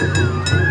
Música